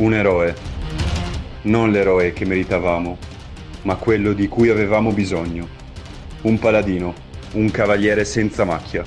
Un eroe. Non l'eroe che meritavamo, ma quello di cui avevamo bisogno. Un paladino, un cavaliere senza macchia.